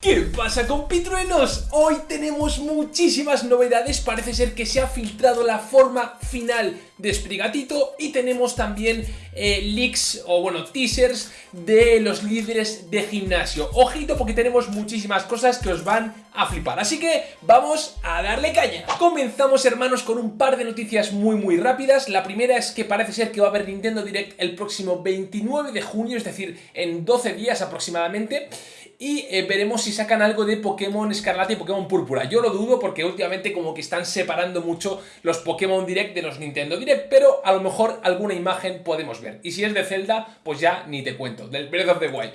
¿Qué pasa compitruenos? Hoy tenemos muchísimas novedades, parece ser que se ha filtrado la forma final de Sprigatito y tenemos también eh, leaks o bueno teasers de los líderes de gimnasio. Ojito porque tenemos muchísimas cosas que os van a flipar, así que vamos a darle caña. Comenzamos hermanos con un par de noticias muy muy rápidas. La primera es que parece ser que va a haber Nintendo Direct el próximo 29 de junio, es decir, en 12 días aproximadamente y eh, veremos si sacan algo de Pokémon Escarlata y Pokémon Púrpura. Yo lo dudo porque últimamente como que están separando mucho los Pokémon Direct de los Nintendo Direct, pero a lo mejor alguna imagen podemos ver. Y si es de Zelda, pues ya ni te cuento, del Breath of the Wild.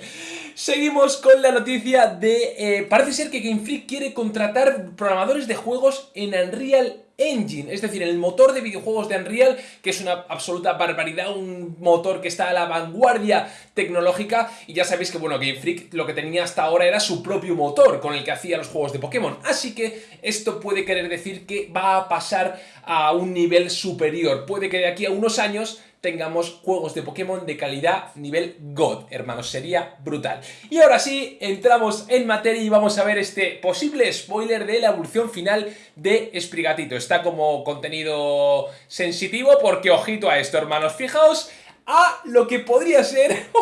Seguimos con la noticia de... Eh, parece ser que Game Freak quiere contratar programadores de juegos en Unreal Engine, es decir, el motor de videojuegos de Unreal, que es una absoluta barbaridad, un motor que está a la vanguardia tecnológica, y ya sabéis que, bueno, Game Freak lo que tenía hasta ahora era su propio motor con el que hacía los juegos de Pokémon, así que esto puede querer decir que va a pasar a un nivel superior, puede que de aquí a unos años tengamos juegos de Pokémon de calidad nivel God, hermanos, sería brutal. Y ahora sí, entramos en materia y vamos a ver este posible spoiler de la evolución final de Sprigatito. Está como contenido sensitivo porque ojito a esto, hermanos. Fijaos a lo que podría ser...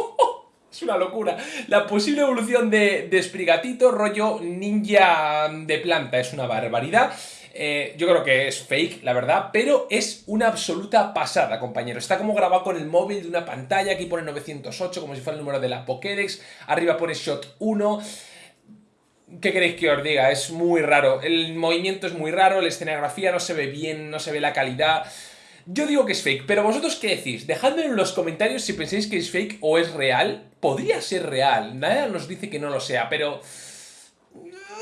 Es una locura. La posible evolución de, de Sprigatito, rollo ninja de planta, es una barbaridad. Eh, yo creo que es fake, la verdad, pero es una absoluta pasada, compañero. Está como grabado con el móvil de una pantalla, aquí pone 908, como si fuera el número de la Pokédex, arriba pone Shot 1... ¿Qué queréis que os diga? Es muy raro. El movimiento es muy raro, la escenografía no se ve bien, no se ve la calidad... Yo digo que es fake, pero vosotros qué decís? Dejadme en los comentarios si pensáis que es fake o es real. Podría ser real, nada nos dice que no lo sea, pero...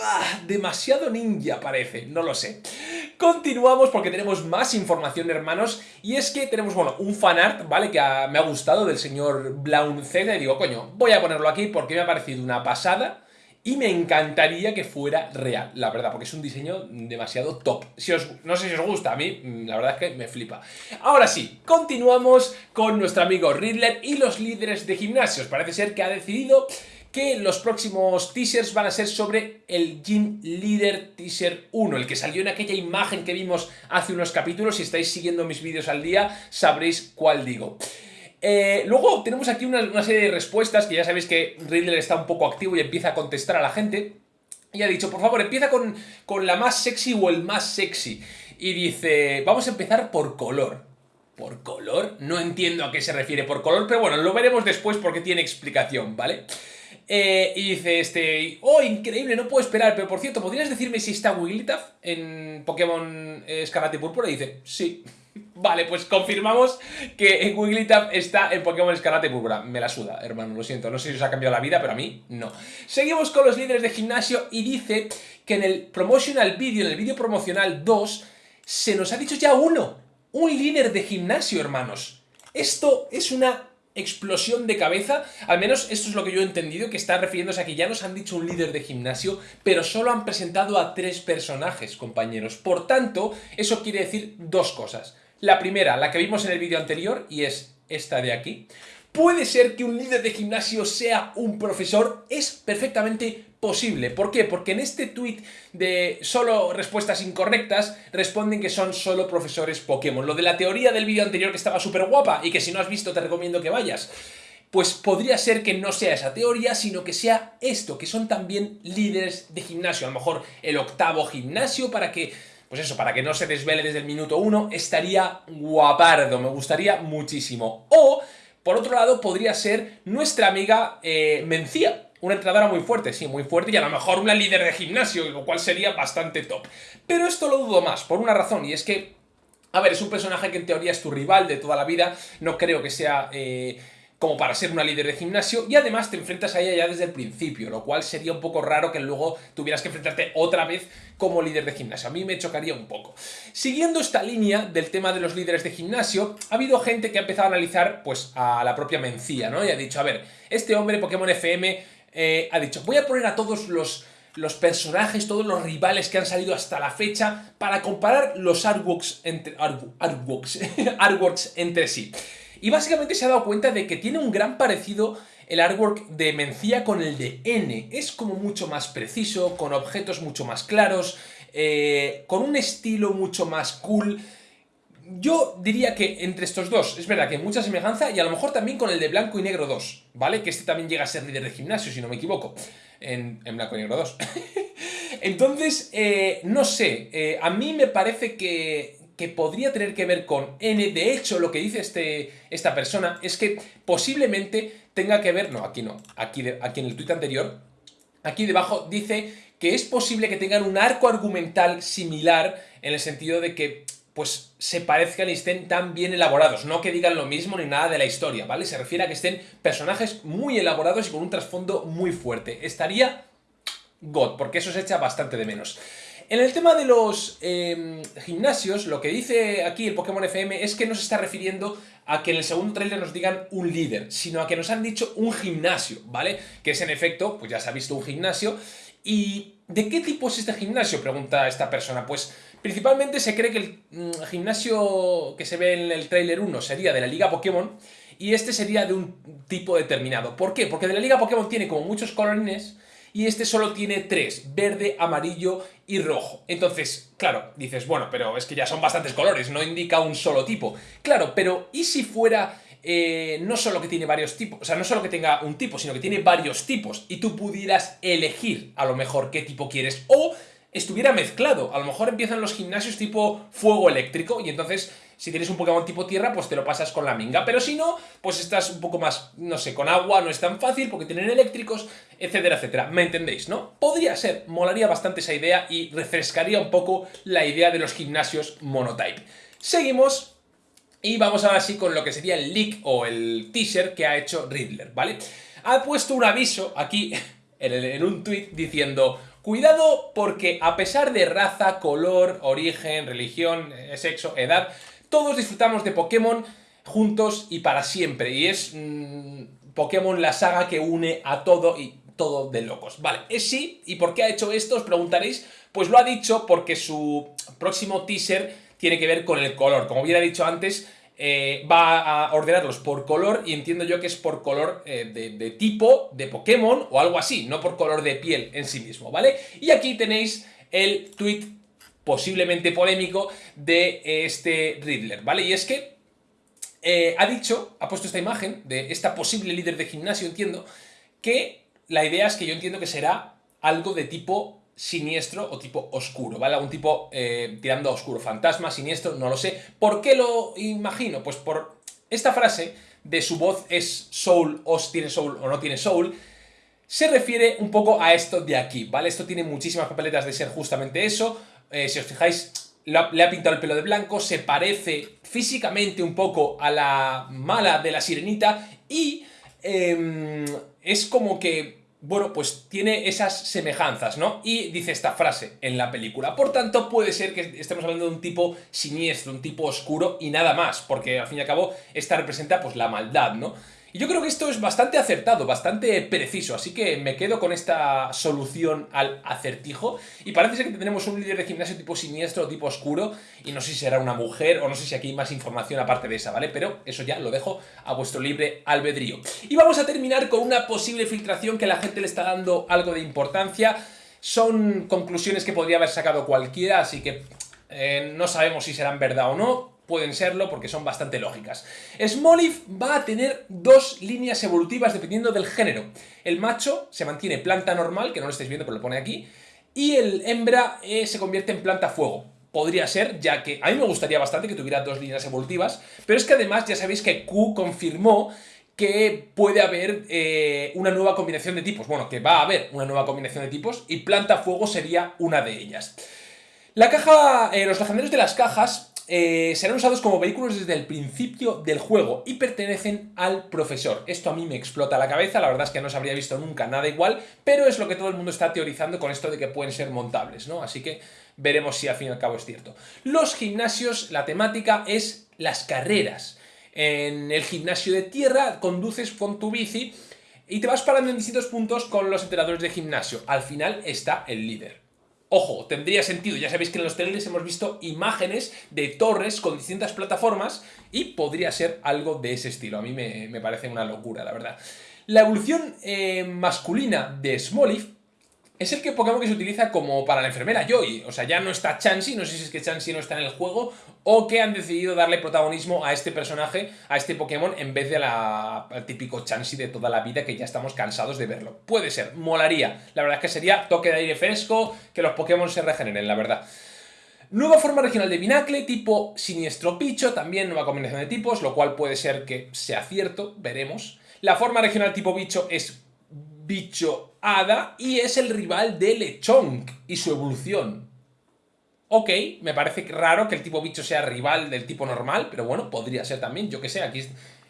Ah, demasiado ninja parece, no lo sé. Continuamos porque tenemos más información, hermanos, y es que tenemos, bueno, un fanart, ¿vale? Que me ha gustado del señor Blaunzeda y digo, coño, voy a ponerlo aquí porque me ha parecido una pasada y me encantaría que fuera real, la verdad, porque es un diseño demasiado top. Si os, no sé si os gusta, a mí mm, la verdad es que me flipa. Ahora sí, continuamos con nuestro amigo Riddler y los líderes de gimnasios. Parece ser que ha decidido que los próximos teasers van a ser sobre el Gym Leader Teaser 1, el que salió en aquella imagen que vimos hace unos capítulos. Si estáis siguiendo mis vídeos al día, sabréis cuál digo. Eh, luego tenemos aquí una, serie de respuestas, que ya sabéis que Riddler está un poco activo y empieza a contestar a la gente. Y ha dicho, por favor, empieza con, con la más sexy o el más sexy. Y dice, vamos a empezar por color. ¿Por color? No entiendo a qué se refiere por color, pero bueno, lo veremos después porque tiene explicación, ¿vale? Eh, y dice este, oh, increíble, no puedo esperar, pero por cierto, ¿podrías decirme si está Wigglytuff en Pokémon Escarlata y Púrpura? Y dice, sí. Vale, pues confirmamos que Wigglytuff está en Pokémon Escarlata y Púrpura. Me la suda, hermano, lo siento. No sé si os ha cambiado la vida, pero a mí no. Seguimos con los líderes de gimnasio y dice que en el promotional video, en el vídeo promocional 2, se nos ha dicho ya uno. Un líder de gimnasio, hermanos. Esto es una explosión de cabeza, al menos esto es lo que yo he entendido, que está refiriéndose a que ya nos han dicho un líder de gimnasio, pero solo han presentado a tres personajes, compañeros. Por tanto, eso quiere decir dos cosas. La primera, la que vimos en el vídeo anterior, y es esta de aquí. Puede ser que un líder de gimnasio sea un profesor, es perfectamente posible. ¿Por qué? Porque en este tweet de solo respuestas incorrectas responden que son solo profesores Pokémon. Lo de la teoría del vídeo anterior que estaba súper guapa y que si no has visto te recomiendo que vayas. Pues podría ser que no sea esa teoría, sino que sea esto, que son también líderes de gimnasio. A lo mejor el octavo gimnasio para que pues eso, para que no se desvele desde el minuto uno, estaría guapardo, me gustaría muchísimo. O, por otro lado, podría ser nuestra amiga eh, Mencía, una entrenadora muy fuerte, sí, muy fuerte, y a lo mejor una líder de gimnasio, lo cual sería bastante top. Pero esto lo dudo más, por una razón, y es que, a ver, es un personaje que en teoría es tu rival de toda la vida, no creo que sea... Eh, como para ser una líder de gimnasio y además te enfrentas a ella ya desde el principio, lo cual sería un poco raro que luego tuvieras que enfrentarte otra vez como líder de gimnasio. A mí me chocaría un poco. Siguiendo esta línea del tema de los líderes de gimnasio, ha habido gente que ha empezado a analizar pues a la propia Mencía, ¿no? Y ha dicho, a ver, este hombre Pokémon FM eh, ha dicho, voy a poner a todos los, los personajes, todos los rivales que han salido hasta la fecha para comparar los artworks entre, artworks, artworks entre sí. Y básicamente se ha dado cuenta de que tiene un gran parecido el artwork de Mencía con el de N. Es como mucho más preciso, con objetos mucho más claros, eh, con un estilo mucho más cool. Yo diría que entre estos dos, es verdad que hay mucha semejanza y a lo mejor también con el de Blanco y Negro 2, ¿vale? Que este también llega a ser líder de gimnasio, si no me equivoco, en, Blanco y Negro 2. Entonces, eh, no sé, eh, a mí me parece que, que podría tener que ver con N. De hecho, lo que dice este, esta persona es que posiblemente tenga que ver... No, aquí no, aquí, aquí en el tuit anterior, aquí debajo dice que es posible que tengan un arco argumental similar en el sentido de que pues se parezcan y estén tan bien elaborados, no que digan lo mismo ni nada de la historia, ¿vale? Se refiere a que estén personajes muy elaborados y con un trasfondo muy fuerte. Estaría God, porque eso se echa bastante de menos. En el tema de los em, gimnasios, lo que dice aquí el Pokémon FM es que no se está refiriendo a que en el segundo trailer nos digan un líder, sino a que nos han dicho un gimnasio, ¿vale? Que es en efecto, pues ya se ha visto un gimnasio. ¿Y de qué tipo es este gimnasio? Pregunta esta persona. Pues Principalmente se cree que el mm, gimnasio que se ve en el trailer 1 sería de la Liga Pokémon y este sería de un tipo determinado. ¿Por qué? Porque de la Liga Pokémon tiene como muchos colorines y este solo tiene tres, verde, amarillo y rojo. Entonces, claro, dices, bueno, pero es que ya son bastantes colores, no indica un solo tipo. Claro, pero ¿y si fuera eh, no solo que tiene varios tipos, o sea, no solo que tenga un tipo, sino que tiene varios tipos y tú pudieras elegir a lo mejor qué tipo quieres o estuviera mezclado. A lo mejor empiezan los gimnasios tipo fuego eléctrico y entonces si tienes un Pokémon tipo tierra, pues te lo pasas con la minga. Pero si no, pues estás un poco más, no sé, con agua no es tan fácil porque tienen eléctricos, etcétera, etcétera. ¿Me entendéis, no? Podría ser, molaría bastante esa idea y refrescaría un poco la idea de los gimnasios monotype. Seguimos y vamos ahora sí con lo que sería el leak o el teaser que ha hecho Riddler, ¿vale? Ha puesto un aviso aquí en, un tweet diciendo Cuidado porque a pesar de raza, color, origen, religión, eh, sexo, edad, todos disfrutamos de Pokémon juntos y para siempre. Y es mm, Pokémon la saga que une a todo y todo de locos. Vale, es sí. ¿Y por qué ha hecho esto? Os preguntaréis. Pues lo ha dicho porque su próximo teaser tiene que ver con el color. Como hubiera dicho antes, eh, va a ordenarlos por color y entiendo yo que es por color eh, de, tipo de Pokémon o algo así, no por color de piel en sí mismo, ¿vale? Y aquí tenéis el tweet posiblemente polémico de este Riddler, ¿vale? Y es que eh, ha dicho, ha puesto esta imagen de esta posible líder de gimnasio, entiendo, que la idea es que yo entiendo que será algo de tipo siniestro o tipo oscuro, ¿vale? Algún tipo eh, tirando a oscuro, fantasma, siniestro, no lo sé. ¿Por qué lo imagino? Pues por esta frase de su voz es soul, o tiene soul o no tiene soul, se refiere un poco a esto de aquí, ¿vale? Esto tiene muchísimas papeletas de ser justamente eso. Eh, si os fijáis, le ha, pintado el pelo de blanco, se parece físicamente un poco a la mala de la sirenita y em, es como que bueno, pues tiene esas semejanzas, ¿no? Y dice esta frase en la película. Por tanto, puede ser que estemos hablando de un tipo siniestro, un tipo oscuro y nada más, porque al fin y al cabo esta representa pues la maldad, ¿no? Y yo creo que esto es bastante acertado, bastante preciso, así que me quedo con esta solución al acertijo. Y parece ser que tendremos un líder de gimnasio tipo siniestro, tipo oscuro, y no sé si será una mujer o no sé si aquí hay más información aparte de esa, ¿vale? Pero eso ya lo dejo a vuestro libre albedrío. Y vamos a terminar con una posible filtración que la gente le está dando algo de importancia. Son conclusiones que podría haber sacado cualquiera, así que eh, no sabemos si serán verdad o no pueden serlo porque son bastante lógicas. Smoliv va a tener dos líneas evolutivas dependiendo del género. El macho se mantiene planta normal, que no lo estáis viendo pero lo pone aquí, y el hembra eh, se convierte en planta fuego. Podría ser, ya que a mí me gustaría bastante que tuviera dos líneas evolutivas, pero es que además ya sabéis que Q confirmó que puede haber eh, una nueva combinación de tipos. Bueno, que va a haber una nueva combinación de tipos y planta fuego sería una de ellas. La caja, eh, los legendarios de las cajas eh, serán usados como vehículos desde el principio del juego y pertenecen al profesor. Esto a mí me explota la cabeza, la verdad es que no se habría visto nunca nada igual, pero es lo que todo el mundo está teorizando con esto de que pueden ser montables, ¿no? Así que veremos si al fin y al cabo es cierto. Los gimnasios, la temática es las carreras. En el gimnasio de tierra conduces con tu bici y te vas parando en distintos puntos con los entrenadores de gimnasio. Al final está el líder. Ojo, tendría sentido, ya sabéis que en los trailers hemos visto imágenes de torres con distintas plataformas y podría ser algo de ese estilo. A mí me, parece una locura, la verdad. La evolución eh, masculina de Smoliv es el que Pokémon que se utiliza como para la enfermera Joy. O sea, ya no está Chansey, no sé si es que Chansey no está en el juego, o que han decidido darle protagonismo a este personaje, a este Pokémon, en vez de la, al típico Chansey de toda la vida que ya estamos cansados de verlo. Puede ser, molaría. La verdad es que sería toque de aire fresco, que los Pokémon se regeneren, la verdad. Nueva forma regional de Binacle, tipo Siniestro Picho, también nueva combinación de tipos, lo cual puede ser que sea cierto, veremos. La forma regional tipo Bicho es bicho hada y es el rival de Lechonk y su evolución. Ok, me parece raro que el tipo bicho sea rival del tipo normal, pero bueno, podría ser también, yo que sé, aquí...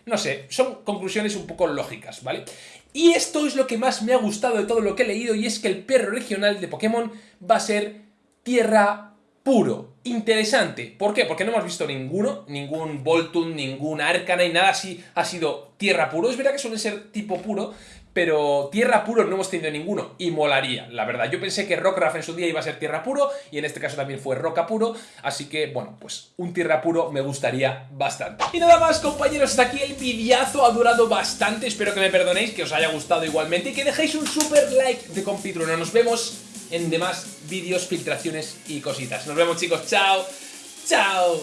No sé, son conclusiones un poco lógicas, ¿vale? Y esto es lo que más me ha gustado de todo lo que he leído y es que el perro regional de Pokémon va a ser Tierra Puro. Interesante. ¿Por qué? Porque no hemos visto ninguno, ningún Voltun, ningún Arcana y nada así ha sido Tierra Puro. Es verdad que suele ser tipo puro, pero tierra puro no hemos tenido ninguno y molaría, la verdad. Yo pensé que Rockruff en su día iba a ser tierra puro y en este caso también fue roca puro, así que, bueno, pues un tierra puro me gustaría bastante. Y nada más, compañeros, hasta aquí el videazo ha durado bastante, espero que me perdonéis, que os haya gustado igualmente y que dejéis un super like de compitruno. Nos vemos en demás vídeos, filtraciones y cositas. Nos vemos, chicos. Chao. Chao.